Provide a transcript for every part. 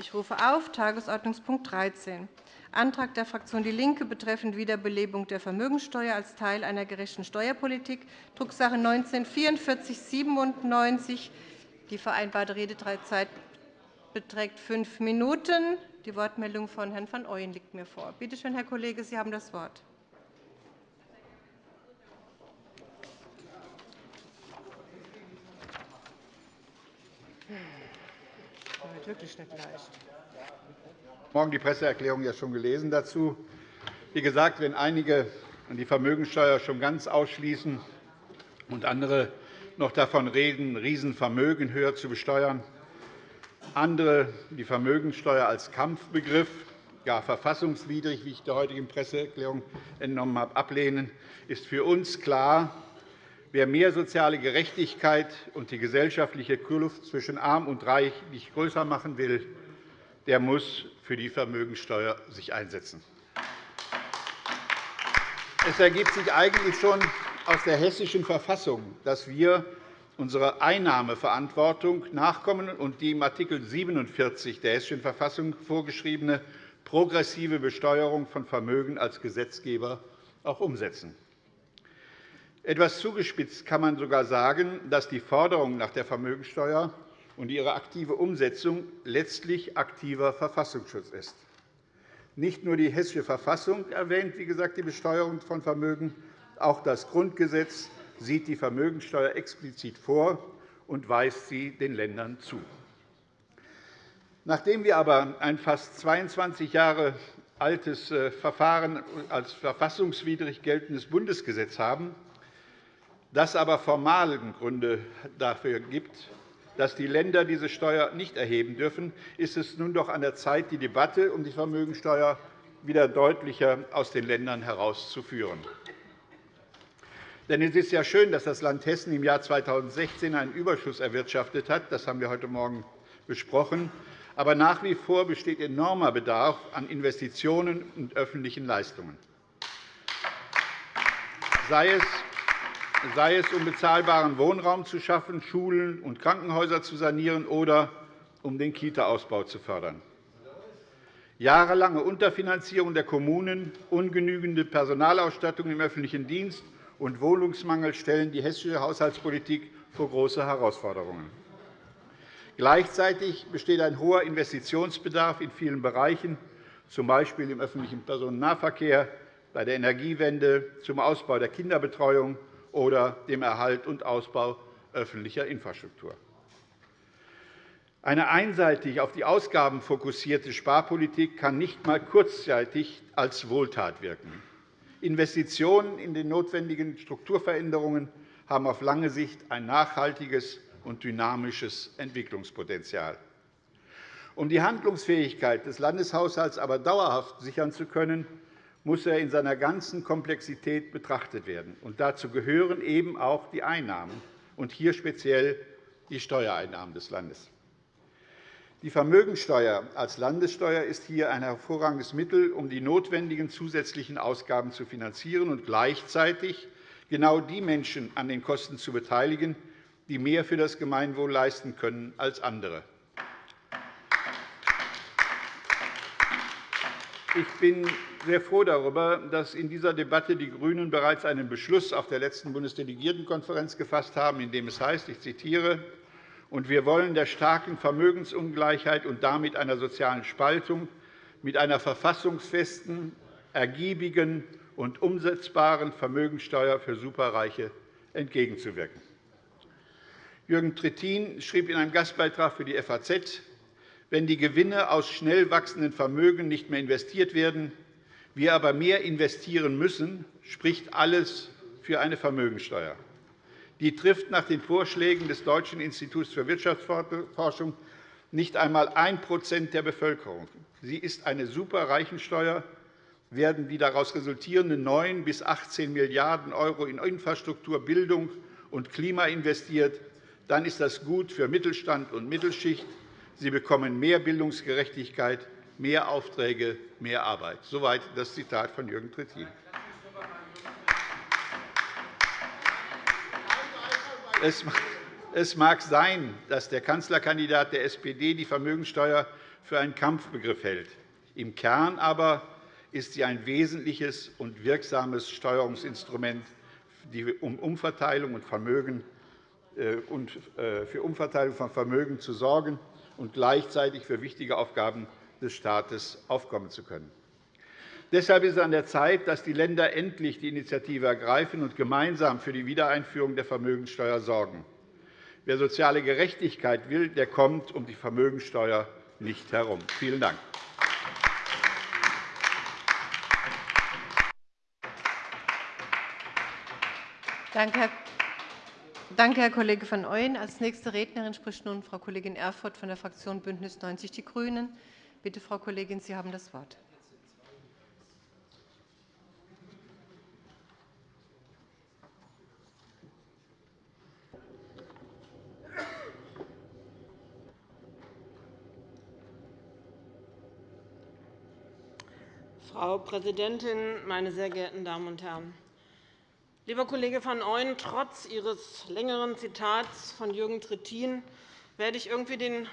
Ich rufe auf Tagesordnungspunkt 13, Antrag der Fraktion DIE LINKE betreffend Wiederbelebung der Vermögenssteuer als Teil einer gerechten Steuerpolitik, Drucksache 19 /4497. Die vereinbarte Redezeit beträgt fünf Minuten. Die Wortmeldung von Herrn van Ooyen liegt mir vor. Bitte schön, Herr Kollege, Sie haben das Wort. Wirklich nicht leicht. Morgen die Presseerklärung ja schon gelesen dazu. Wie gesagt, wenn einige die Vermögensteuer schon ganz ausschließen und andere noch davon reden, Riesenvermögen höher zu besteuern, andere die Vermögensteuer als Kampfbegriff, gar verfassungswidrig, wie ich der heutigen Presseerklärung entnommen habe, ablehnen, ist für uns klar, Wer mehr soziale Gerechtigkeit und die gesellschaftliche Kluft zwischen Arm und Reich nicht größer machen will, der muss für die Vermögensteuer sich einsetzen. Es ergibt sich eigentlich schon aus der Hessischen Verfassung, dass wir unserer Einnahmeverantwortung nachkommen und die im Art. 47 der Hessischen Verfassung vorgeschriebene progressive Besteuerung von Vermögen als Gesetzgeber auch umsetzen. Etwas zugespitzt kann man sogar sagen, dass die Forderung nach der Vermögensteuer und ihre aktive Umsetzung letztlich aktiver Verfassungsschutz ist. Nicht nur die Hessische Verfassung erwähnt wie gesagt, die Besteuerung von Vermögen, auch das Grundgesetz sieht die Vermögensteuer explizit vor und weist sie den Ländern zu. Nachdem wir aber ein fast 22 Jahre altes äh, Verfahren als verfassungswidrig geltendes Bundesgesetz haben, das aber formalen Gründe dafür gibt, dass die Länder diese Steuer nicht erheben dürfen, ist es nun doch an der Zeit, die Debatte um die Vermögensteuer wieder deutlicher aus den Ländern herauszuführen. Denn es ist ja schön, dass das Land Hessen im Jahr 2016 einen Überschuss erwirtschaftet hat. Das haben wir heute Morgen besprochen. Aber nach wie vor besteht enormer Bedarf an Investitionen und öffentlichen Leistungen. Sei es sei es um bezahlbaren Wohnraum zu schaffen, Schulen und Krankenhäuser zu sanieren oder um den Kita-Ausbau zu fördern. Jahrelange Unterfinanzierung der Kommunen, ungenügende Personalausstattung im öffentlichen Dienst und Wohnungsmangel stellen die hessische Haushaltspolitik vor große Herausforderungen. Gleichzeitig besteht ein hoher Investitionsbedarf in vielen Bereichen, z. B. im öffentlichen Personennahverkehr, bei der Energiewende, zum Ausbau der Kinderbetreuung oder dem Erhalt und Ausbau öffentlicher Infrastruktur. Eine einseitig auf die Ausgaben fokussierte Sparpolitik kann nicht einmal kurzzeitig als Wohltat wirken. Investitionen in die notwendigen Strukturveränderungen haben auf lange Sicht ein nachhaltiges und dynamisches Entwicklungspotenzial. Um die Handlungsfähigkeit des Landeshaushalts aber dauerhaft sichern zu können, muss er in seiner ganzen Komplexität betrachtet werden. Und dazu gehören eben auch die Einnahmen, und hier speziell die Steuereinnahmen des Landes. Die Vermögensteuer als Landessteuer ist hier ein hervorragendes Mittel, um die notwendigen zusätzlichen Ausgaben zu finanzieren und gleichzeitig genau die Menschen an den Kosten zu beteiligen, die mehr für das Gemeinwohl leisten können als andere. Ich bin sehr froh darüber, dass in dieser Debatte die GRÜNEN bereits einen Beschluss auf der letzten Bundesdelegiertenkonferenz gefasst haben, in dem es heißt, ich zitiere, und wir wollen der starken Vermögensungleichheit und damit einer sozialen Spaltung mit einer verfassungsfesten, ergiebigen und umsetzbaren Vermögensteuer für Superreiche entgegenzuwirken. Jürgen Trittin schrieb in einem Gastbeitrag für die FAZ, wenn die Gewinne aus schnell wachsenden Vermögen nicht mehr investiert werden, wir aber mehr investieren müssen, spricht alles für eine Vermögensteuer. Die trifft nach den Vorschlägen des Deutschen Instituts für Wirtschaftsforschung nicht einmal 1% der Bevölkerung. Sie ist eine Superreichensteuer. Werden die daraus resultierenden 9 bis 18 Milliarden € in Infrastruktur, Bildung und Klima investiert, dann ist das gut für Mittelstand und Mittelschicht, Sie bekommen mehr Bildungsgerechtigkeit, mehr Aufträge, mehr Arbeit. Soweit das Zitat von Jürgen Trittin. Es mag sein, dass der Kanzlerkandidat der SPD die Vermögensteuer für einen Kampfbegriff hält. Im Kern aber ist sie ein wesentliches und wirksames Steuerungsinstrument, um Umverteilung und Vermögen äh, und äh, für Umverteilung von Vermögen zu sorgen und gleichzeitig für wichtige Aufgaben des Staates aufkommen zu können. Deshalb ist es an der Zeit, dass die Länder endlich die Initiative ergreifen und gemeinsam für die Wiedereinführung der Vermögenssteuer sorgen. Wer soziale Gerechtigkeit will, der kommt um die Vermögenssteuer nicht herum. Vielen Dank. Danke, Herr Kollege van Ooyen. Als nächste Rednerin spricht nun Frau Kollegin Erfurth von der Fraktion BÜNDNIS 90 die GRÜNEN. Bitte, Frau Kollegin, Sie haben das Wort. Frau Präsidentin, meine sehr geehrten Damen und Herren! Lieber Kollege van Ooyen, trotz Ihres längeren Zitats von Jürgen Trittin werde ich irgendwie den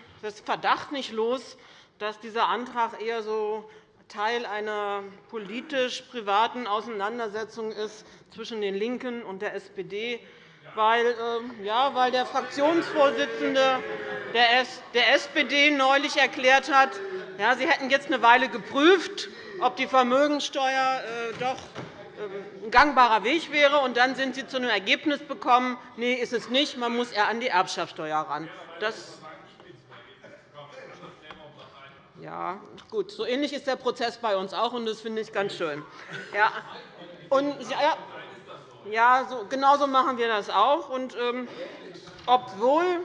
Verdacht nicht los, dass dieser Antrag eher so Teil einer politisch-privaten Auseinandersetzung ist zwischen den LINKEN und der SPD, weil, ähm, ja, weil der Fraktionsvorsitzende der SPD neulich erklärt hat, ja, Sie hätten jetzt eine Weile geprüft, ob die Vermögenssteuer äh, doch ein gangbarer Weg wäre. Und dann sind Sie zu einem Ergebnis gekommen, nee, ist es nicht, man muss eher an die Erbschaftssteuer ran. Das ja, gut. So ähnlich ist der Prozess bei uns auch, und das finde ich ganz schön. Ja, und, ja, ja so, genauso machen wir das auch. Und, ähm, obwohl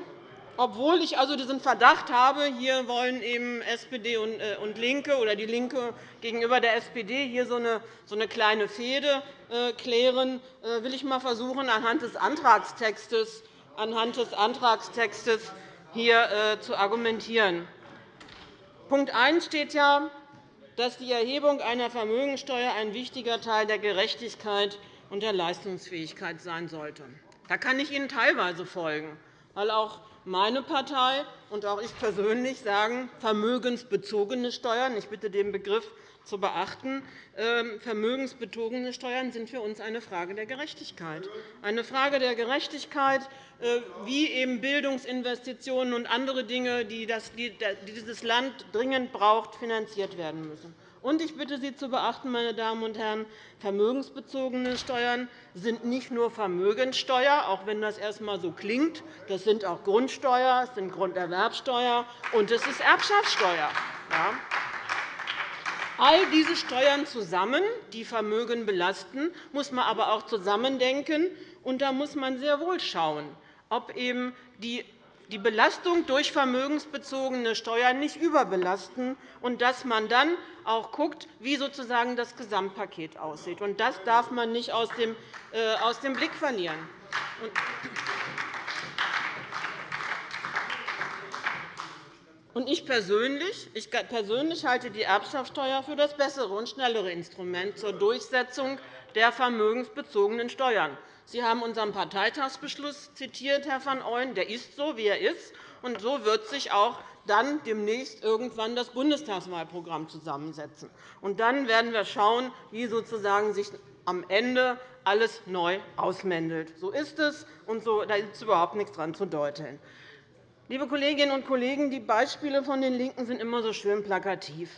obwohl ich also diesen Verdacht habe, hier wollen eben SPD und äh, LINKE oder die LINKE gegenüber der SPD hier so eine, kleine Fehde äh, klären, äh, will ich einmal versuchen, anhand des Antragstextes, anhand des Antragstextes hier zu argumentieren. Punkt 1 steht ja, dass die Erhebung einer Vermögensteuer ein wichtiger Teil der Gerechtigkeit und der Leistungsfähigkeit sein sollte. Da kann ich Ihnen teilweise folgen, weil auch meine Partei und auch ich persönlich sagen, vermögensbezogene Steuern, ich bitte den Begriff zu beachten, ähm, vermögensbezogene Steuern sind für uns eine Frage der Gerechtigkeit. Eine Frage der Gerechtigkeit, äh, wie eben Bildungsinvestitionen und andere Dinge, die dieses Land dringend braucht, finanziert werden müssen. Und ich bitte Sie zu beachten, meine Damen und Herren, vermögensbezogene Steuern sind nicht nur Vermögenssteuer, auch wenn das erst einmal so klingt. Das sind auch Grundsteuer, es sind Grunderwerbsteuer und es ist Erbschaftssteuer. All diese Steuern zusammen, die Vermögen belasten, muss man aber auch zusammendenken. Und da muss man sehr wohl schauen, ob eben die die Belastung durch vermögensbezogene Steuern nicht überbelasten und dass man dann auch schaut, wie sozusagen das Gesamtpaket aussieht. Das darf man nicht aus dem äh, Blick verlieren. Ich persönlich, ich persönlich halte die Erbschaftssteuer für das bessere und schnellere Instrument zur Durchsetzung der vermögensbezogenen Steuern. Sie haben unseren Parteitagsbeschluss zitiert, Herr van Ooyen. Der ist so, wie er ist. Und so wird sich auch dann demnächst irgendwann das Bundestagswahlprogramm zusammensetzen. Und dann werden wir schauen, wie sozusagen sich am Ende alles neu ausmändelt. So ist es, und so, da ist überhaupt nichts daran zu deuteln. Liebe Kolleginnen und Kollegen, die Beispiele von den LINKEN sind immer so schön plakativ.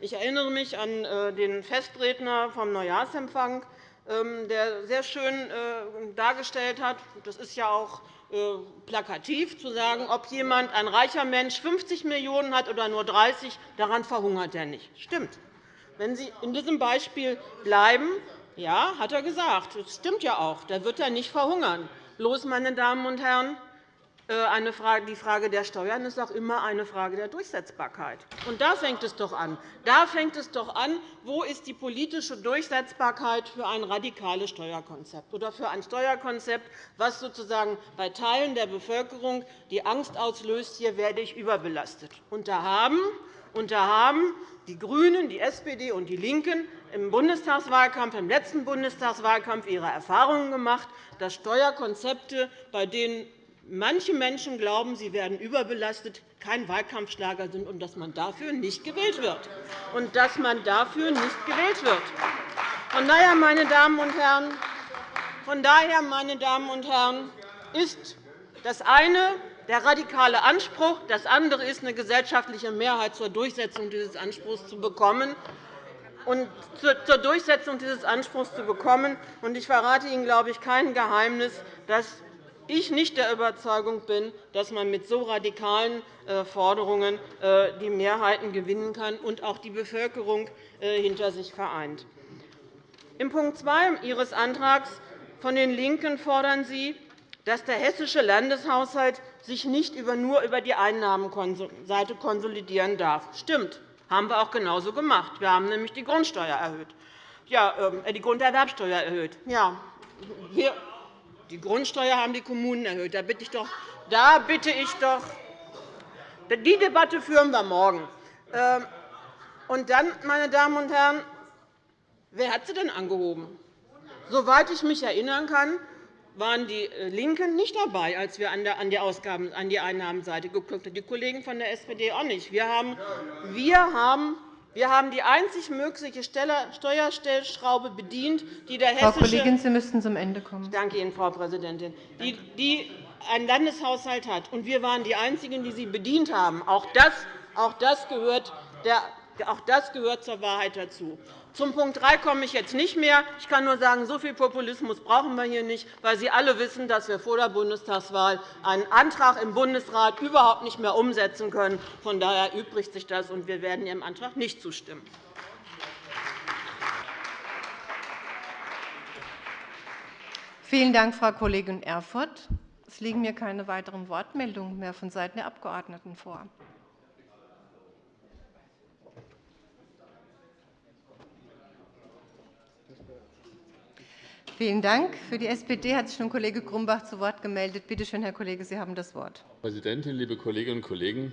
Ich erinnere mich an äh, den Festredner vom Neujahrsempfang, ähm, der sehr schön äh, dargestellt hat, das ist ja auch plakativ, zu sagen, ob jemand, ein reicher Mensch 50 Millionen € hat oder nur 30, daran verhungert er nicht. Stimmt. Wenn Sie in diesem Beispiel bleiben, ja, hat er gesagt. Das stimmt ja auch. Da wird er nicht verhungern. Bloß, meine Damen und Herren, äh, die Frage der Steuern ist auch immer eine Frage der Durchsetzbarkeit. Und da fängt es doch an. Da fängt es doch an, wo ist die politische Durchsetzbarkeit für ein radikales Steuerkonzept oder für ein Steuerkonzept, das sozusagen bei Teilen der Bevölkerung die Angst auslöst, hier werde ich überbelastet. Und da haben, und da haben die GRÜNEN, die SPD und die LINKEN im Bundestagswahlkampf, im letzten Bundestagswahlkampf ihre Erfahrungen gemacht, dass Steuerkonzepte, bei denen manche Menschen glauben, sie werden überbelastet, kein Wahlkampfschlager sind und dass man dafür nicht gewählt wird. Und dass man dafür nicht gewählt wird. Von daher, meine Damen und Herren, von daher, meine Damen und Herren, ist das eine der radikale Anspruch, das andere ist, eine gesellschaftliche Mehrheit zur Durchsetzung dieses Anspruchs zu bekommen. Und zur Durchsetzung dieses Anspruchs zu bekommen. Ich verrate Ihnen, glaube ich, kein Geheimnis, dass ich nicht der Überzeugung bin, dass man mit so radikalen äh, Forderungen äh, die Mehrheiten gewinnen kann und auch die Bevölkerung äh, hinter sich vereint. In Punkt 2 Ihres Antrags von den LINKEN fordern Sie, dass der hessische Landeshaushalt sich nicht nur über die Einnahmenseite konsolidieren darf. Stimmt, haben wir auch genauso gemacht. Wir haben nämlich die Grundsteuer erhöht. Ja, ähm, die Grunderwerbsteuer erhöht. Ja, wir, die Grundsteuer haben die Kommunen erhöht. Da bitte ich doch, da bitte ich doch die Debatte führen wir morgen. Ähm, und dann, meine Damen und Herren, wer hat sie denn angehoben? Soweit ich mich erinnern kann, waren die äh, LINKEN nicht dabei, als wir an die, Ausgaben, an die Einnahmenseite geguckt haben, die Kollegen von der SPD auch nicht. Wir haben, wir haben wir haben die einzig mögliche Steuerstellschraube bedient, die der hessische Frau Kollegin, Sie müssten zum Ende kommen. Ich danke Ihnen, Frau Präsidentin. Die, die einen Landeshaushalt hat. Und wir waren die Einzigen, die sie bedient haben. Auch das, auch das, gehört, der, auch das gehört zur Wahrheit dazu. Zum Punkt 3 komme ich jetzt nicht mehr. Ich kann nur sagen, so viel Populismus brauchen wir hier nicht, weil Sie alle wissen, dass wir vor der Bundestagswahl einen Antrag im Bundesrat überhaupt nicht mehr umsetzen können. Von daher übrigt sich das, und wir werden Ihrem Antrag nicht zustimmen. Vielen Dank, Frau Kollegin Erfurth. Es liegen mir keine weiteren Wortmeldungen mehr vonseiten der Abgeordneten vor. Vielen Dank. Für die SPD hat sich nun Kollege Grumbach zu Wort gemeldet. Bitte schön, Herr Kollege, Sie haben das Wort. Frau Präsidentin, liebe Kolleginnen und Kollegen!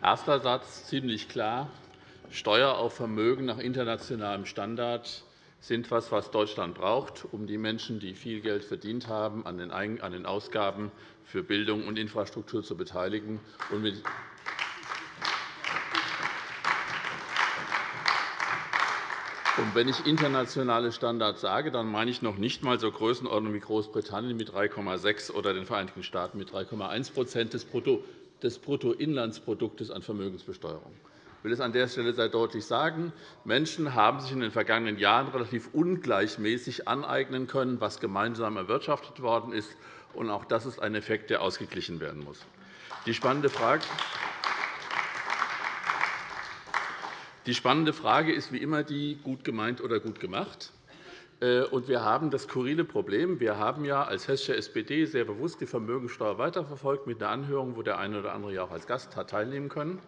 Erster Satz ziemlich klar. Steuer auf Vermögen nach internationalem Standard sind etwas, was Deutschland braucht, um die Menschen, die viel Geld verdient haben, an den Ausgaben für Bildung und Infrastruktur zu beteiligen. Wenn ich internationale Standards sage, dann meine ich noch nicht einmal so Größenordnungen wie Großbritannien mit 3,6 oder den Vereinigten Staaten mit 3,1% des Bruttoinlandsproduktes an Vermögensbesteuerung. Ich will es an der Stelle sehr deutlich sagen. Menschen haben sich in den vergangenen Jahren relativ ungleichmäßig aneignen können, was gemeinsam erwirtschaftet worden ist. Auch das ist ein Effekt, der ausgeglichen werden muss. Die spannende Frage Die spannende Frage ist wie immer die, gut gemeint oder gut gemacht. Äh, wir haben das skurrile Problem. Wir haben ja als hessische SPD sehr bewusst die Vermögensteuer weiterverfolgt mit einer Anhörung, wo der eine oder andere ja auch als Gast hat teilnehmen können,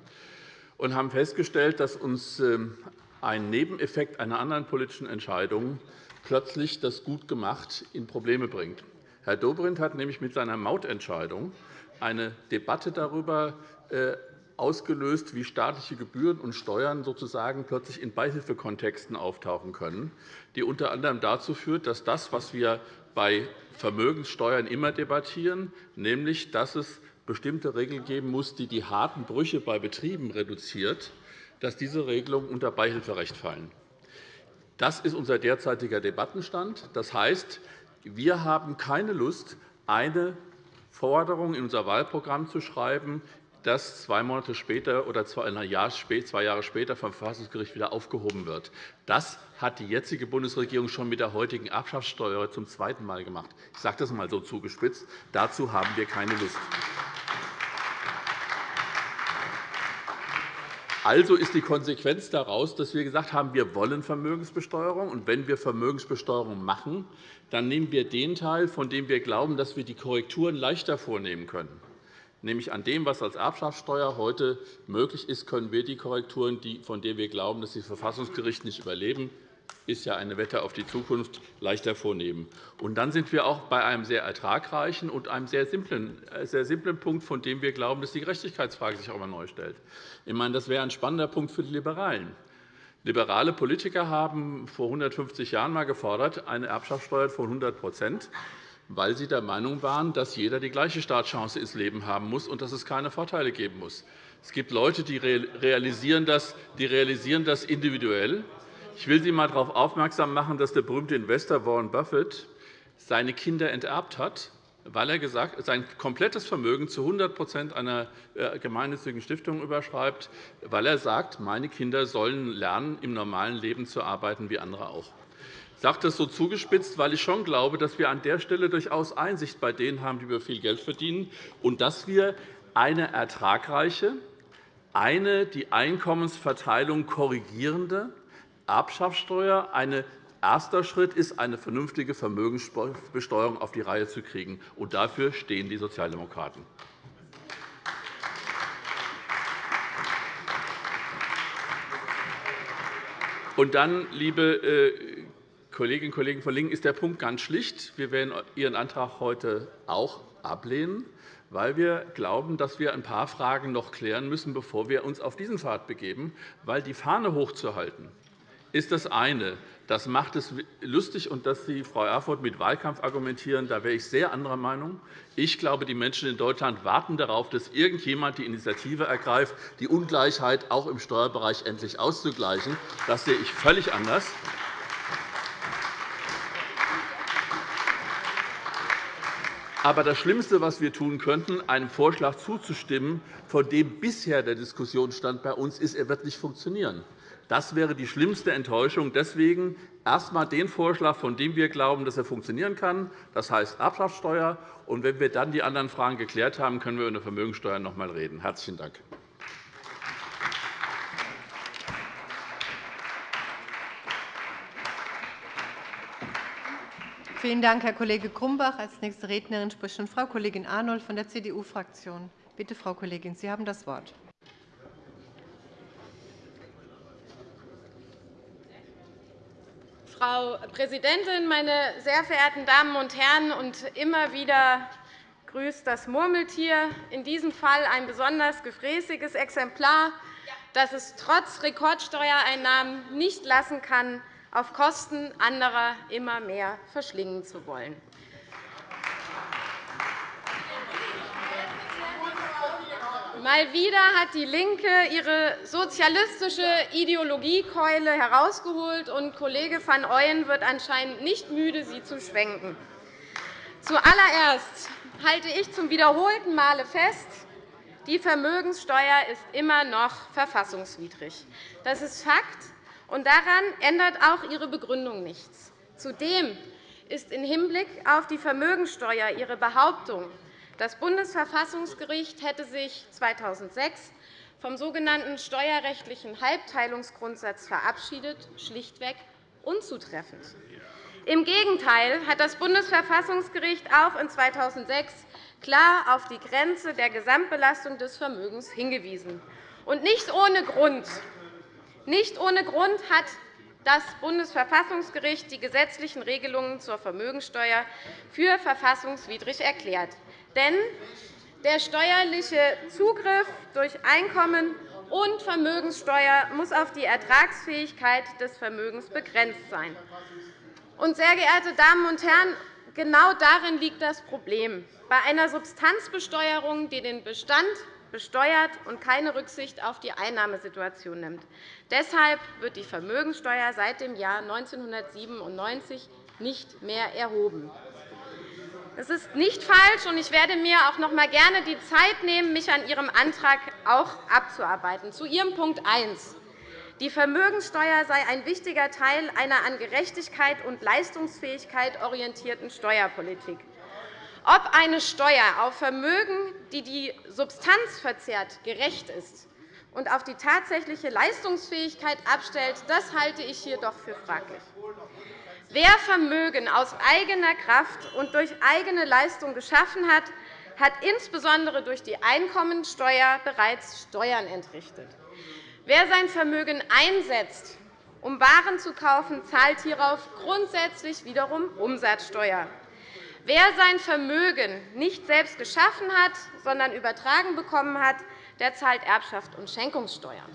und haben festgestellt, dass uns ähm, ein Nebeneffekt einer anderen politischen Entscheidung plötzlich das gut gemacht in Probleme bringt. Herr Dobrindt hat nämlich mit seiner Mautentscheidung eine Debatte darüber äh, ausgelöst, wie staatliche Gebühren und Steuern sozusagen plötzlich in Beihilfekontexten auftauchen können, die unter anderem dazu führt, dass das, was wir bei Vermögenssteuern immer debattieren, nämlich dass es bestimmte Regeln geben muss, die die harten Brüche bei Betrieben reduziert, dass diese Regelungen unter Beihilferecht fallen. Das ist unser derzeitiger Debattenstand. Das heißt, wir haben keine Lust, eine Forderung in unser Wahlprogramm zu schreiben, das zwei Monate später oder zwei Jahre später vom Verfassungsgericht wieder aufgehoben wird. Das hat die jetzige Bundesregierung schon mit der heutigen Erbschaftssteuer zum zweiten Mal gemacht. Ich sage das einmal so zugespitzt. Dazu haben wir keine Lust. Also ist die Konsequenz daraus, dass wir gesagt haben, wir wollen Vermögensbesteuerung. Und wenn wir Vermögensbesteuerung machen, dann nehmen wir den Teil, von dem wir glauben, dass wir die Korrekturen leichter vornehmen können nämlich an dem, was als Erbschaftssteuer heute möglich ist, können wir die Korrekturen, von denen wir glauben, dass sie das Verfassungsgericht nicht überleben, ist ja eine Wette auf die Zukunft, leichter vornehmen. Und dann sind wir auch bei einem sehr ertragreichen und einem sehr simplen, äh, sehr simplen Punkt, von dem wir glauben, dass die Gerechtigkeitsfrage sich auch einmal neu stellt. Ich meine, das wäre ein spannender Punkt für die Liberalen. Liberale Politiker haben vor 150 Jahren einmal gefordert, eine Erbschaftssteuer von 100 weil sie der Meinung waren, dass jeder die gleiche Startchance ins Leben haben muss und dass es keine Vorteile geben muss. Es gibt Leute, die realisieren das, die realisieren das individuell. Ich will Sie einmal darauf aufmerksam machen, dass der berühmte Investor Warren Buffett seine Kinder enterbt hat, weil er gesagt, sein komplettes Vermögen zu 100% einer äh, gemeinnützigen Stiftung überschreibt, weil er sagt, meine Kinder sollen lernen, im normalen Leben zu arbeiten wie andere auch. Ich sage das so zugespitzt, weil ich schon glaube, dass wir an der Stelle durchaus Einsicht bei denen haben, die wir viel Geld verdienen, und dass wir eine ertragreiche, eine die Einkommensverteilung korrigierende Erbschaftssteuer, ein erster Schritt ist, eine vernünftige Vermögensbesteuerung auf die Reihe zu kriegen. Und dafür stehen die Sozialdemokraten. Und dann, liebe äh, Kolleginnen und Kollegen von LINKEN, ist der Punkt ganz schlicht. Wir werden Ihren Antrag heute auch ablehnen weil wir glauben, dass wir ein paar Fragen noch klären müssen, bevor wir uns auf diesen Pfad begeben. Weil die Fahne hochzuhalten ist das eine. Das macht es lustig, und dass Sie, Frau Erfurth, mit Wahlkampf argumentieren, da wäre ich sehr anderer Meinung. Ich glaube, die Menschen in Deutschland warten darauf, dass irgendjemand die Initiative ergreift, die Ungleichheit auch im Steuerbereich endlich auszugleichen. Das sehe ich völlig anders. Aber das Schlimmste, was wir tun könnten, einem Vorschlag zuzustimmen, von dem bisher der Diskussionsstand bei uns ist, er wird nicht funktionieren. Das wäre die schlimmste Enttäuschung. Deswegen erst einmal den Vorschlag, von dem wir glauben, dass er funktionieren kann, das heißt Erbschaftssteuer. Und wenn wir dann die anderen Fragen geklärt haben, können wir über eine Vermögenssteuer noch einmal reden. – Herzlichen Dank. Vielen Dank, Herr Kollege Grumbach. Als nächste Rednerin spricht nun Frau Kollegin Arnold von der CDU-Fraktion. Bitte, Frau Kollegin, Sie haben das Wort. Frau Präsidentin, meine sehr verehrten Damen und Herren! Und immer wieder grüßt das Murmeltier, in diesem Fall ein besonders gefräßiges Exemplar, das es trotz Rekordsteuereinnahmen nicht lassen kann, auf Kosten anderer immer mehr verschlingen zu wollen. Mal wieder hat DIE LINKE ihre sozialistische Ideologiekeule herausgeholt, und Kollege van Ooyen wird anscheinend nicht müde, sie zu schwenken. Zuallererst halte ich zum wiederholten Male fest, die Vermögenssteuer ist immer noch verfassungswidrig. Das ist Fakt, und daran ändert auch Ihre Begründung nichts. Zudem ist im Hinblick auf die Vermögensteuer Ihre Behauptung, das Bundesverfassungsgericht hätte sich 2006 vom sogenannten steuerrechtlichen Halbteilungsgrundsatz verabschiedet, schlichtweg unzutreffend. Im Gegenteil hat das Bundesverfassungsgericht auch in 2006 klar auf die Grenze der Gesamtbelastung des Vermögens hingewiesen. Und nicht ohne Grund nicht ohne Grund hat das Bundesverfassungsgericht die gesetzlichen Regelungen zur Vermögensteuer für verfassungswidrig erklärt. Denn der steuerliche Zugriff durch Einkommen und Vermögenssteuer muss auf die Ertragsfähigkeit des Vermögens begrenzt sein. Sehr geehrte Damen und Herren, genau darin liegt das Problem. Bei einer Substanzbesteuerung, die den Bestand besteuert und keine Rücksicht auf die Einnahmesituation nimmt. Deshalb wird die Vermögenssteuer seit dem Jahr 1997 nicht mehr erhoben. Das ist nicht falsch, und ich werde mir auch noch einmal gerne die Zeit nehmen, mich an Ihrem Antrag auch abzuarbeiten. Zu Ihrem Punkt 1. Die Vermögenssteuer sei ein wichtiger Teil einer an Gerechtigkeit und Leistungsfähigkeit orientierten Steuerpolitik. Ob eine Steuer auf Vermögen, die die Substanz verzehrt, gerecht ist und auf die tatsächliche Leistungsfähigkeit abstellt, das halte ich jedoch für fraglich. Wer Vermögen aus eigener Kraft und durch eigene Leistung geschaffen hat, hat insbesondere durch die Einkommensteuer bereits Steuern entrichtet. Wer sein Vermögen einsetzt, um Waren zu kaufen, zahlt hierauf grundsätzlich wiederum Umsatzsteuer. Wer sein Vermögen nicht selbst geschaffen hat, sondern übertragen bekommen hat, der zahlt Erbschaft und Schenkungssteuern.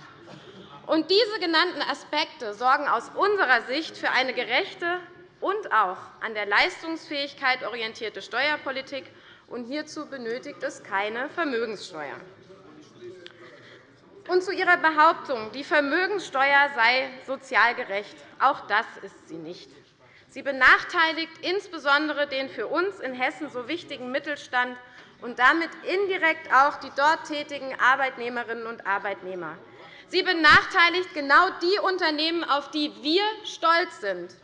Und diese genannten Aspekte sorgen aus unserer Sicht für eine gerechte und auch an der Leistungsfähigkeit orientierte Steuerpolitik. Und hierzu benötigt es keine Vermögenssteuer. Und zu Ihrer Behauptung, die Vermögenssteuer sei sozial gerecht. Auch das ist sie nicht. Sie benachteiligt insbesondere den für uns in Hessen so wichtigen Mittelstand und damit indirekt auch die dort tätigen Arbeitnehmerinnen und Arbeitnehmer. Sie benachteiligt genau die Unternehmen, auf die wir stolz sind,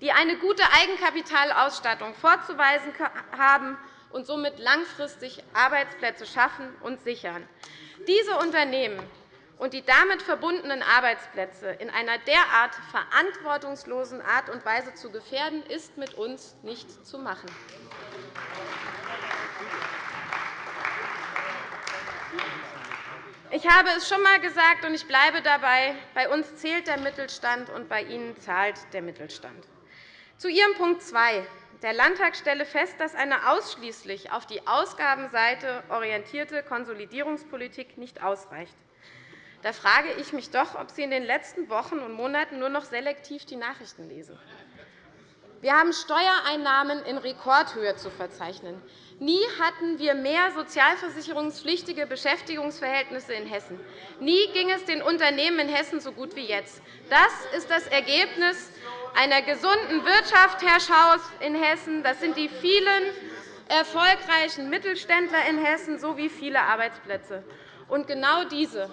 die eine gute Eigenkapitalausstattung vorzuweisen haben und somit langfristig Arbeitsplätze schaffen und sichern. Diese Unternehmen und die damit verbundenen Arbeitsplätze in einer derart verantwortungslosen Art und Weise zu gefährden, ist mit uns nicht zu machen. Ich habe es schon einmal gesagt, und ich bleibe dabei. Bei uns zählt der Mittelstand, und bei Ihnen zahlt der Mittelstand. Zu Ihrem Punkt 2. Der Landtag stelle fest, dass eine ausschließlich auf die Ausgabenseite orientierte Konsolidierungspolitik nicht ausreicht. Da frage ich mich doch, ob Sie in den letzten Wochen und Monaten nur noch selektiv die Nachrichten lesen. Wir haben Steuereinnahmen in Rekordhöhe zu verzeichnen. Nie hatten wir mehr sozialversicherungspflichtige Beschäftigungsverhältnisse in Hessen. Nie ging es den Unternehmen in Hessen so gut wie jetzt. Das ist das Ergebnis einer gesunden Wirtschaft, Herr Schaus, in Hessen. Das sind die vielen erfolgreichen Mittelständler in Hessen sowie viele Arbeitsplätze. Und genau diese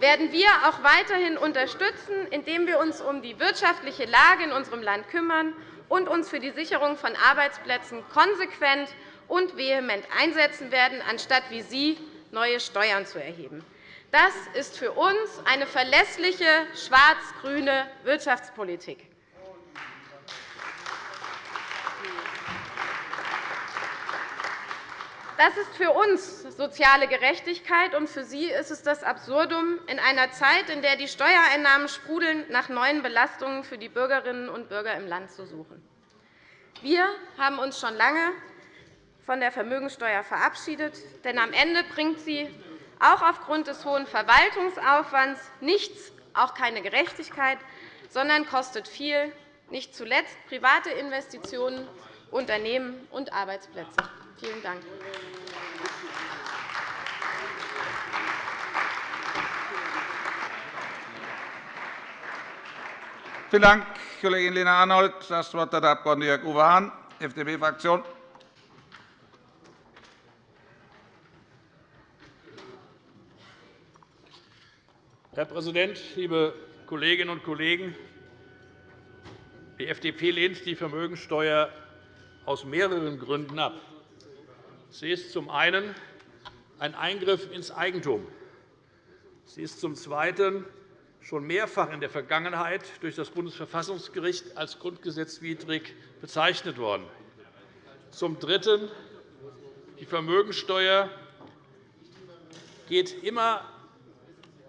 werden wir auch weiterhin unterstützen, indem wir uns um die wirtschaftliche Lage in unserem Land kümmern und uns für die Sicherung von Arbeitsplätzen konsequent und vehement einsetzen werden, anstatt wie Sie neue Steuern zu erheben. Das ist für uns eine verlässliche schwarz-grüne Wirtschaftspolitik. Das ist für uns soziale Gerechtigkeit, und für Sie ist es das Absurdum in einer Zeit, in der die Steuereinnahmen sprudeln, nach neuen Belastungen für die Bürgerinnen und Bürger im Land zu suchen. Wir haben uns schon lange von der Vermögenssteuer verabschiedet, denn am Ende bringt sie auch aufgrund des hohen Verwaltungsaufwands nichts, auch keine Gerechtigkeit, sondern kostet viel, nicht zuletzt private Investitionen, Unternehmen und Arbeitsplätze. Vielen Dank. Vielen Dank, Kollegin Lena Arnold. – Das Wort hat der Abg. Jörg Uwe Hahn, FDP-Fraktion. Herr Präsident, liebe Kolleginnen und Kollegen! Die FDP lehnt die Vermögensteuer aus mehreren Gründen ab. Sie ist zum einen ein Eingriff ins Eigentum. Sie ist zum Zweiten schon mehrfach in der Vergangenheit durch das Bundesverfassungsgericht als grundgesetzwidrig bezeichnet worden. Zum Dritten. Die Vermögensteuer geht immer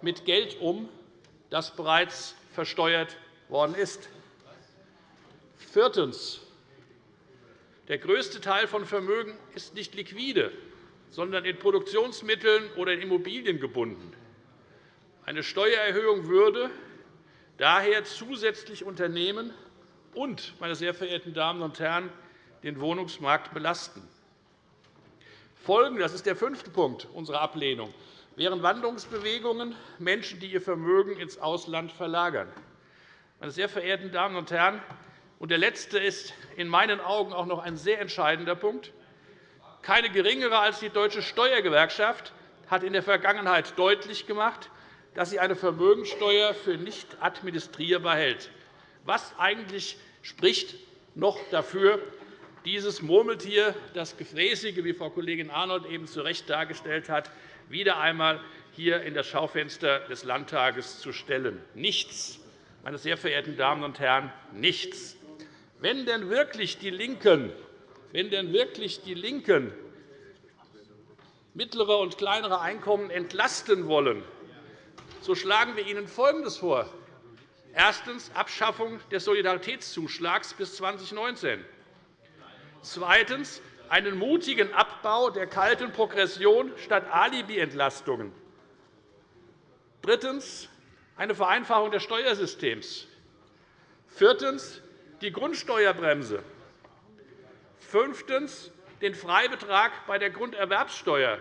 mit Geld um, das bereits versteuert worden ist. Viertens. Der größte Teil von Vermögen ist nicht liquide, sondern in Produktionsmitteln oder in Immobilien gebunden. Eine Steuererhöhung würde daher zusätzlich Unternehmen und, meine sehr verehrten Damen und Herren, den Wohnungsmarkt belasten. Folgen, das ist der fünfte Punkt unserer Ablehnung, wären Wandlungsbewegungen, Menschen, die ihr Vermögen ins Ausland verlagern. Meine sehr verehrten Damen und Herren, und der letzte ist in meinen Augen auch noch ein sehr entscheidender Punkt. Keine geringere als die Deutsche Steuergewerkschaft hat in der Vergangenheit deutlich gemacht, dass sie eine Vermögensteuer für nicht administrierbar hält. Was eigentlich spricht noch dafür, dieses Murmeltier, das Gefräßige, wie Frau Kollegin Arnold eben zu Recht dargestellt hat, wieder einmal hier in das Schaufenster des Landtages zu stellen? Nichts, meine sehr verehrten Damen und Herren, nichts. Wenn denn wirklich die LINKEN, wenn denn wirklich die LINKEN mittlere und kleinere Einkommen entlasten wollen, so schlagen wir Ihnen Folgendes vor. Erstens. Abschaffung des Solidaritätszuschlags bis 2019. Zweitens. Einen mutigen Abbau der kalten Progression statt Alibi-Entlastungen. Drittens. Eine Vereinfachung des Steuersystems. Viertens die Grundsteuerbremse. Fünftens den Freibetrag bei der Grunderwerbssteuer.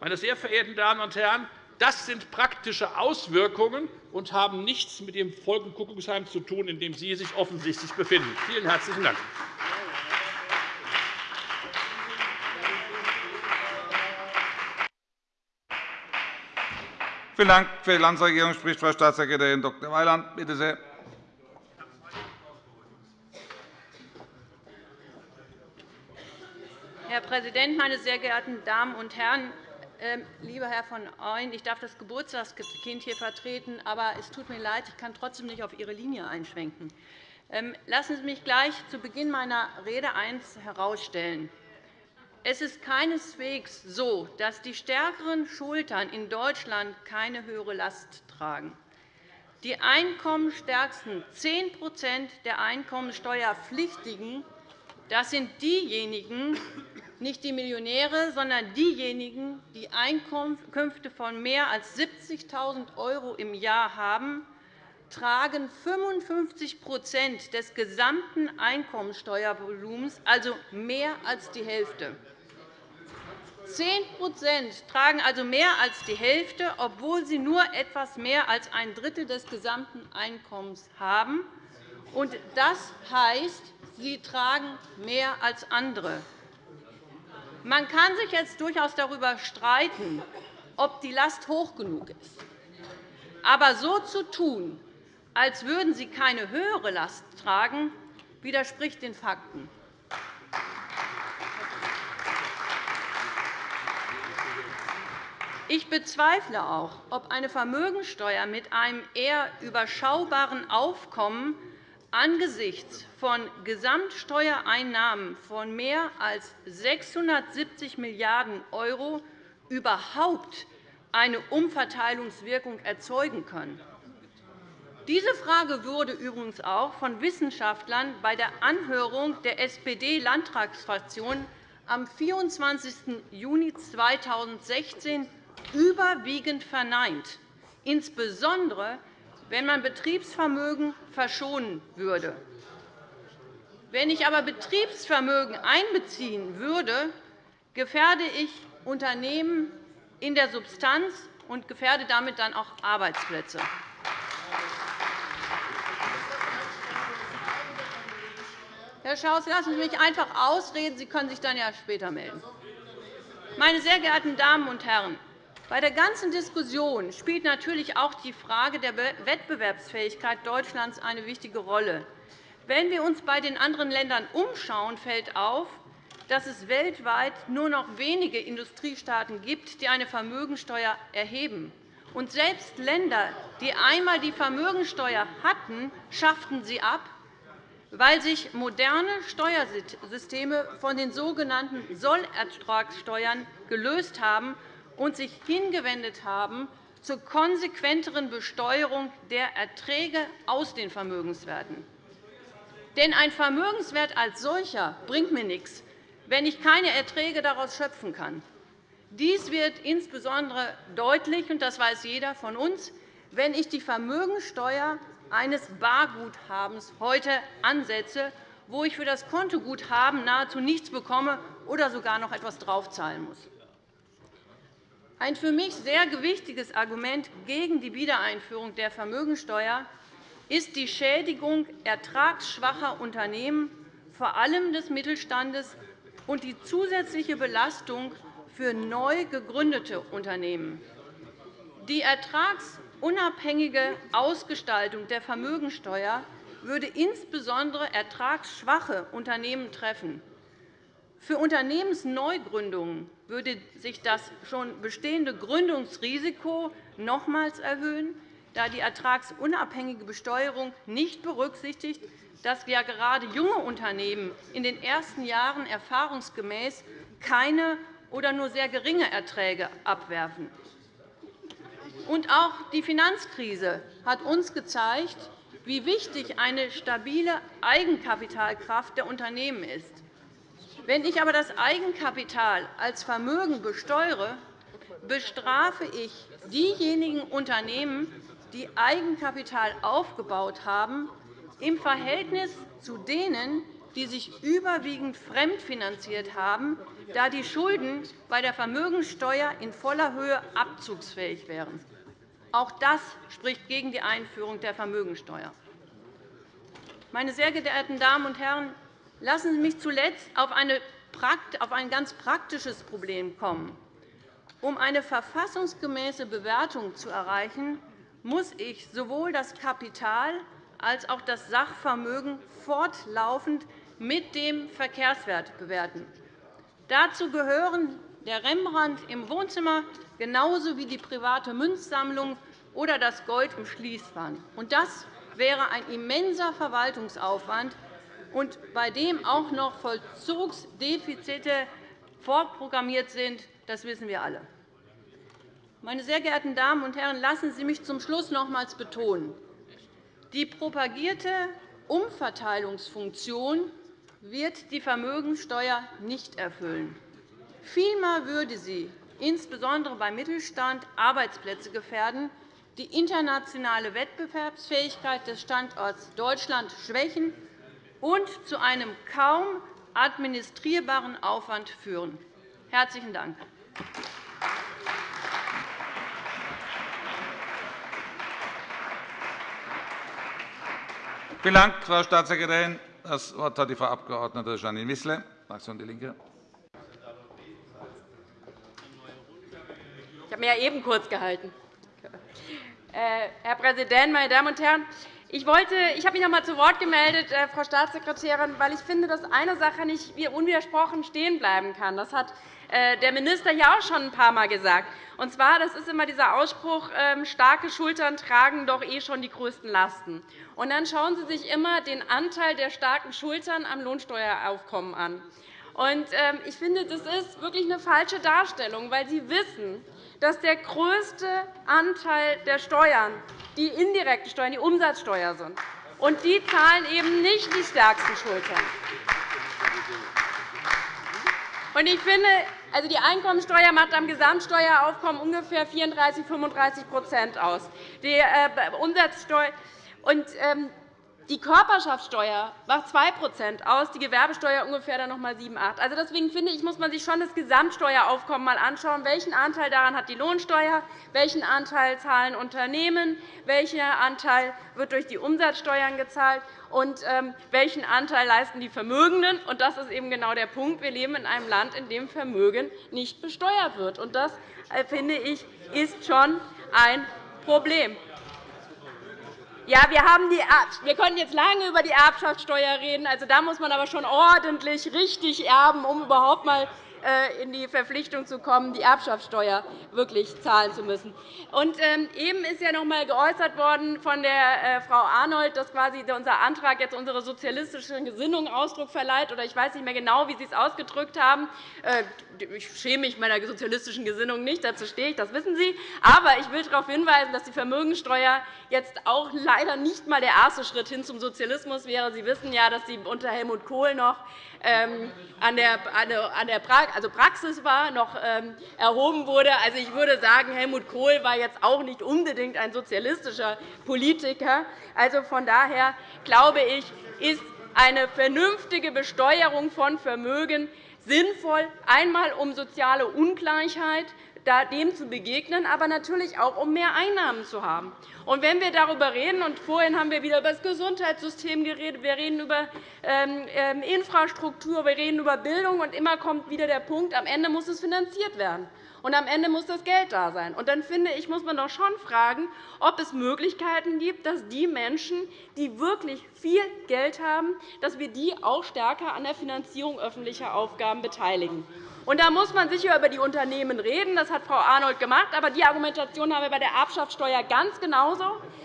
Meine sehr verehrten Damen und Herren, das sind praktische Auswirkungen und haben nichts mit dem Volkenkuckucksheim zu tun, in dem Sie sich offensichtlich befinden. Vielen herzlichen Dank. Vielen Dank. Für die Landesregierung spricht Frau Staatssekretärin Dr. Weyland. Bitte sehr. Präsident, meine sehr geehrten Damen und Herren! Ähm, lieber Herr von Ooyen, ich darf das Geburtstagskind hier vertreten, aber es tut mir leid, ich kann trotzdem nicht auf Ihre Linie einschwenken. Ähm, lassen Sie mich gleich zu Beginn meiner Rede eines herausstellen. Es ist keineswegs so, dass die stärkeren Schultern in Deutschland keine höhere Last tragen. Die einkommensstärksten 10% der Einkommensteuerpflichtigen das sind diejenigen, nicht die Millionäre, sondern diejenigen, die Einkünfte von mehr als 70.000 € im Jahr haben, tragen 55% des gesamten Einkommensteuervolumens, also mehr als die Hälfte. 10% tragen also mehr als die Hälfte, obwohl sie nur etwas mehr als ein Drittel des gesamten Einkommens haben. Das heißt, sie tragen mehr als andere. Man kann sich jetzt durchaus darüber streiten, ob die Last hoch genug ist. Aber so zu tun, als würden sie keine höhere Last tragen, widerspricht den Fakten. Ich bezweifle auch, ob eine Vermögensteuer mit einem eher überschaubaren Aufkommen angesichts von Gesamtsteuereinnahmen von mehr als 670 Milliarden € überhaupt eine Umverteilungswirkung erzeugen können. Diese Frage wurde übrigens auch von Wissenschaftlern bei der Anhörung der SPD-Landtagsfraktion am 24. Juni 2016 überwiegend verneint, insbesondere wenn man Betriebsvermögen verschonen würde. Wenn ich aber Betriebsvermögen einbeziehen würde, gefährde ich Unternehmen in der Substanz und gefährde damit dann auch Arbeitsplätze. Herr Schaus, lassen Sie mich einfach ausreden. Sie können sich dann ja später melden. Meine sehr geehrten Damen und Herren, bei der ganzen Diskussion spielt natürlich auch die Frage der Wettbewerbsfähigkeit Deutschlands eine wichtige Rolle. Wenn wir uns bei den anderen Ländern umschauen, fällt auf, dass es weltweit nur noch wenige Industriestaaten gibt, die eine Vermögensteuer erheben. Und selbst Länder, die einmal die Vermögensteuer hatten, schafften sie ab, weil sich moderne Steuersysteme von den sogenannten Sollertragssteuern gelöst haben und sich hingewendet haben zur konsequenteren Besteuerung der Erträge aus den Vermögenswerten. Denn ein Vermögenswert als solcher bringt mir nichts, wenn ich keine Erträge daraus schöpfen kann. Dies wird insbesondere deutlich, und das weiß jeder von uns, wenn ich die Vermögenssteuer eines Barguthabens heute ansetze, wo ich für das Kontoguthaben nahezu nichts bekomme oder sogar noch etwas draufzahlen muss. Ein für mich sehr gewichtiges Argument gegen die Wiedereinführung der Vermögensteuer ist die Schädigung ertragsschwacher Unternehmen, vor allem des Mittelstandes, und die zusätzliche Belastung für neu gegründete Unternehmen. Die ertragsunabhängige Ausgestaltung der Vermögensteuer würde insbesondere ertragsschwache Unternehmen treffen. Für Unternehmensneugründungen würde sich das schon bestehende Gründungsrisiko nochmals erhöhen, da die ertragsunabhängige Besteuerung nicht berücksichtigt, dass ja gerade junge Unternehmen in den ersten Jahren erfahrungsgemäß keine oder nur sehr geringe Erträge abwerfen. Und auch die Finanzkrise hat uns gezeigt, wie wichtig eine stabile Eigenkapitalkraft der Unternehmen ist. Wenn ich aber das Eigenkapital als Vermögen besteuere, bestrafe ich diejenigen Unternehmen, die Eigenkapital aufgebaut haben, im Verhältnis zu denen, die sich überwiegend fremdfinanziert haben, da die Schulden bei der Vermögenssteuer in voller Höhe abzugsfähig wären. Auch das spricht gegen die Einführung der Vermögensteuer. Meine sehr geehrten Damen und Herren, lassen Sie mich zuletzt auf ein ganz praktisches Problem kommen. Um eine verfassungsgemäße Bewertung zu erreichen, muss ich sowohl das Kapital als auch das Sachvermögen fortlaufend mit dem Verkehrswert bewerten. Dazu gehören der Rembrandt im Wohnzimmer genauso wie die private Münzsammlung oder das Gold im Schließfach. Das wäre ein immenser Verwaltungsaufwand, und bei dem auch noch Vollzugsdefizite vorprogrammiert sind. Das wissen wir alle. Meine sehr geehrten Damen und Herren, lassen Sie mich zum Schluss nochmals betonen. Die propagierte Umverteilungsfunktion wird die Vermögenssteuer nicht erfüllen. Vielmehr würde sie insbesondere beim Mittelstand Arbeitsplätze gefährden, die internationale Wettbewerbsfähigkeit des Standorts Deutschland schwächen und zu einem kaum administrierbaren Aufwand führen. – Herzlichen Dank. Vielen Dank, Frau Staatssekretärin. Das Wort hat die Frau Abg. Janine Wissler, Fraktion DIE LINKE. Ich habe mich ja eben kurz gehalten. Äh, Herr Präsident, meine Damen und Herren! Ich, wollte, ich habe mich noch einmal zu Wort gemeldet, äh, Frau Staatssekretärin, weil ich finde, dass eine Sache nicht unwidersprochen stehen bleiben kann. Das hat äh, der Minister hier auch schon ein paar Mal gesagt. Und zwar, das ist immer dieser Ausspruch, ähm, starke Schultern tragen doch eh schon die größten Lasten. Und dann schauen Sie sich immer den Anteil der starken Schultern am Lohnsteueraufkommen an. Und ähm, ich finde, das ist wirklich eine falsche Darstellung, weil Sie wissen, dass der größte Anteil der Steuern die indirekten Steuern, die Umsatzsteuer sind. Und die zahlen eben nicht die stärksten Schultern. Und ich finde, also die Einkommensteuer macht am Gesamtsteueraufkommen ungefähr 34 35% aus. Die äh, Umsatzsteuer und, ähm, die Körperschaftssteuer macht 2% aus, die Gewerbesteuer ungefähr dann noch einmal 7, 8 also Deswegen finde ich, muss man sich schon das Gesamtsteueraufkommen einmal anschauen. Welchen Anteil daran hat die Lohnsteuer? Welchen Anteil zahlen Unternehmen? Welcher Anteil wird durch die Umsatzsteuern gezahlt? Und ähm, welchen Anteil leisten die Vermögenden? Und das ist eben genau der Punkt. Wir leben in einem Land, in dem Vermögen nicht besteuert wird. Und das, äh, finde ich, ist schon ein Problem. Ja, wir, haben die, wir können jetzt lange über die Erbschaftssteuer reden. Also, da muss man aber schon ordentlich richtig erben, um überhaupt äh, in die Verpflichtung zu kommen, die Erbschaftssteuer wirklich zahlen zu müssen. Und ähm, eben ist ja noch einmal geäußert worden von der äh, Frau Arnold, dass quasi unser Antrag jetzt unsere sozialistische Gesinnung Ausdruck verleiht. Oder ich weiß nicht mehr genau, wie Sie es ausgedrückt haben. Äh, ich schäme mich meiner sozialistischen Gesinnung nicht, dazu stehe ich, das wissen Sie. Aber ich will darauf hinweisen, dass die Vermögensteuer jetzt auch leider nicht einmal der erste Schritt hin zum Sozialismus wäre. Sie wissen ja, dass sie unter Helmut Kohl noch an der also Praxis war, noch ähm, erhoben wurde. Also, ich würde sagen, Helmut Kohl war jetzt auch nicht unbedingt ein sozialistischer Politiker. Also, von daher glaube ich, ist eine vernünftige Besteuerung von Vermögen sinnvoll, einmal um soziale Ungleichheit dem zu begegnen, aber natürlich auch, um mehr Einnahmen zu haben. Und wenn wir darüber reden, und vorhin haben wir wieder über das Gesundheitssystem geredet, wir reden über ähm, ähm, Infrastruktur, wir reden über Bildung, und immer kommt wieder der Punkt, am Ende muss es finanziert werden. Und am Ende muss das Geld da sein. Und dann finde ich, muss man doch schon fragen, ob es Möglichkeiten gibt, dass die Menschen, die wirklich viel Geld haben, dass wir die auch stärker an der Finanzierung öffentlicher Aufgaben beteiligen. Und da muss man sicher über die Unternehmen reden. Das hat Frau Arnold gemacht. Aber die Argumentation haben wir bei der Erbschaftssteuer ganz genauso,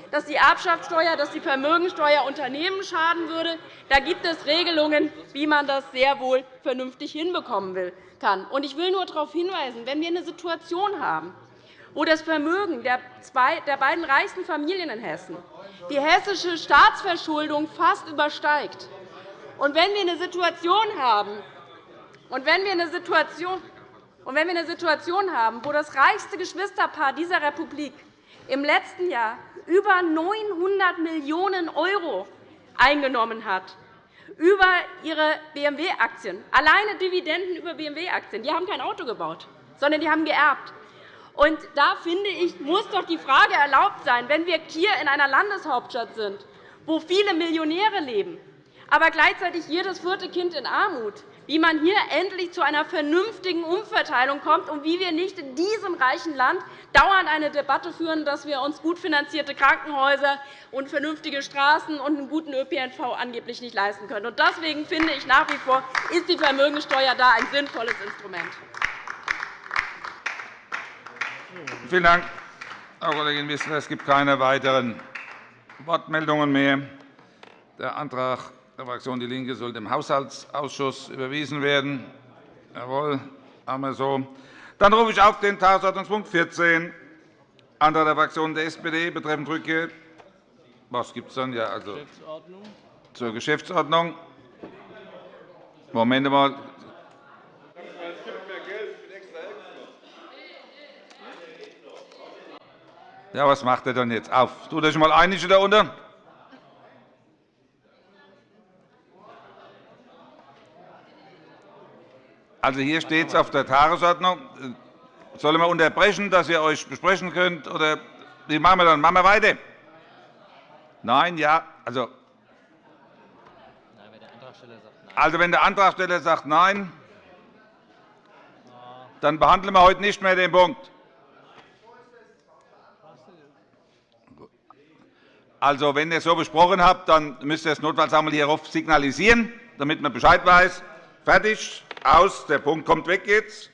dass die Erbschaftssteuer, dass die Vermögensteuer Unternehmen schaden würde. Da gibt es Regelungen, wie man das sehr wohl vernünftig hinbekommen kann. Ich will nur darauf hinweisen, wenn wir eine Situation haben, wo das Vermögen der beiden reichsten Familien in Hessen die hessische Staatsverschuldung fast übersteigt, und wenn wir eine Situation haben, und wenn wir eine Situation und wenn wir eine Situation haben, wo das reichste Geschwisterpaar dieser Republik im letzten Jahr über 900 Millionen € eingenommen hat über ihre BMW-Aktien, alleine Dividenden über BMW-Aktien. Die haben kein Auto gebaut, sondern die haben geerbt. Und da finde ich, muss doch die Frage erlaubt sein, wenn wir hier in einer Landeshauptstadt sind, wo viele Millionäre leben, aber gleichzeitig jedes vierte Kind in Armut, wie man hier endlich zu einer vernünftigen Umverteilung kommt und wie wir nicht in diesem reichen Land dauernd eine Debatte führen, dass wir uns gut finanzierte Krankenhäuser und vernünftige Straßen und einen guten ÖPNV angeblich nicht leisten können. Deswegen finde ich nach wie vor, ist die Vermögensteuer da ein sinnvolles Instrument. Vielen Dank, Frau Kollegin Wissler. Es gibt keine weiteren Wortmeldungen mehr. Der Antrag der Fraktion DIE LINKE soll dem Haushaltsausschuss überwiesen werden. Jawohl, haben wir so. Dann rufe ich auf den Tagesordnungspunkt 14, Antrag der Fraktion der SPD betreffend Rückkehr. Was gibt es dann? Ja, also zur Geschäftsordnung. Moment mal. Ja, was macht er denn jetzt? Auf. Tut euch mal einig da unten. Also hier steht es auf der Tagesordnung. Sollen wir unterbrechen, dass ihr euch besprechen könnt? Oder wie machen wir dann? Machen wir weiter? Nein, ja. Also, also wenn der Antragsteller sagt Nein, dann behandeln wir heute nicht mehr den Punkt. Also, wenn ihr es so besprochen habt, dann müsst ihr es notfalls einmal hierauf signalisieren, damit man Bescheid weiß. Fertig aus. Der Punkt kommt weg jetzt.